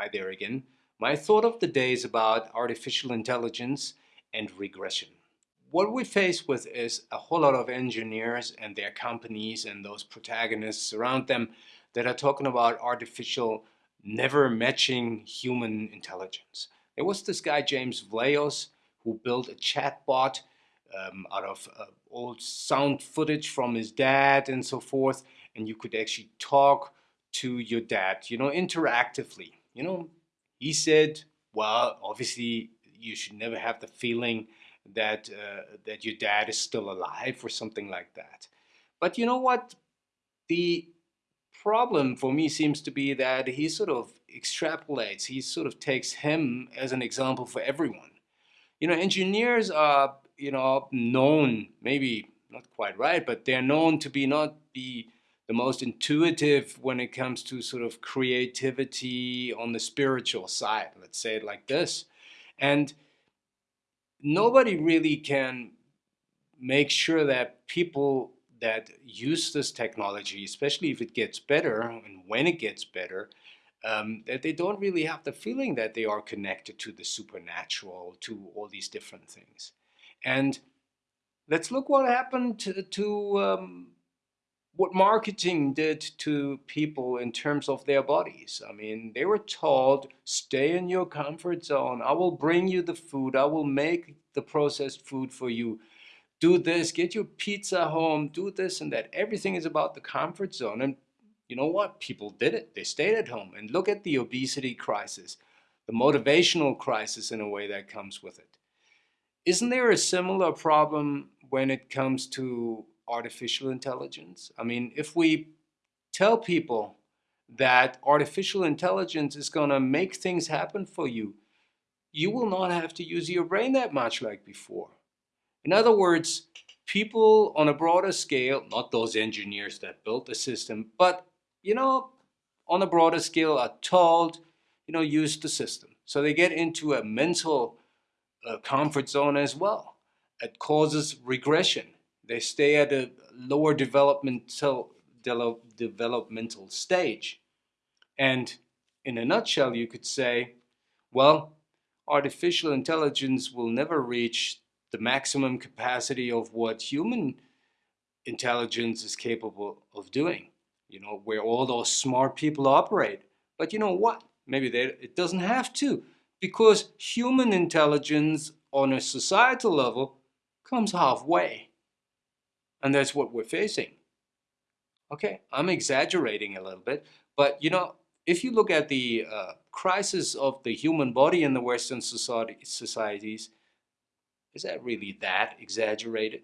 Hi there again. My thought of the day is about artificial intelligence and regression. What we face with is a whole lot of engineers and their companies and those protagonists around them that are talking about artificial never matching human intelligence. There was this guy James Vlahos who built a chatbot um, out of uh, old sound footage from his dad and so forth and you could actually talk to your dad, you know, interactively. You know, he said, well, obviously you should never have the feeling that uh, that your dad is still alive or something like that. But you know what? The problem for me seems to be that he sort of extrapolates, he sort of takes him as an example for everyone. You know, engineers are, you know, known, maybe not quite right, but they're known to be not be the most intuitive when it comes to sort of creativity on the spiritual side, let's say it like this. And nobody really can make sure that people that use this technology, especially if it gets better and when it gets better, um, that they don't really have the feeling that they are connected to the supernatural, to all these different things. And let's look what happened to, to um, what marketing did to people in terms of their bodies. I mean, they were told, stay in your comfort zone. I will bring you the food. I will make the processed food for you. Do this, get your pizza home, do this and that. Everything is about the comfort zone. And you know what? People did it. They stayed at home. And look at the obesity crisis, the motivational crisis in a way that comes with it. Isn't there a similar problem when it comes to artificial intelligence? I mean, if we tell people that artificial intelligence is going to make things happen for you, you will not have to use your brain that much like before. In other words, people on a broader scale, not those engineers that built the system, but, you know, on a broader scale are told, you know, use the system. So they get into a mental uh, comfort zone as well. It causes regression. They stay at a lower developmental, developmental stage. And in a nutshell, you could say, well, artificial intelligence will never reach the maximum capacity of what human intelligence is capable of doing, you know, where all those smart people operate. But you know what? Maybe they, it doesn't have to, because human intelligence on a societal level comes halfway. And that's what we're facing. Okay, I'm exaggerating a little bit, but you know, if you look at the uh, crisis of the human body in the Western society, societies, is that really that exaggerated?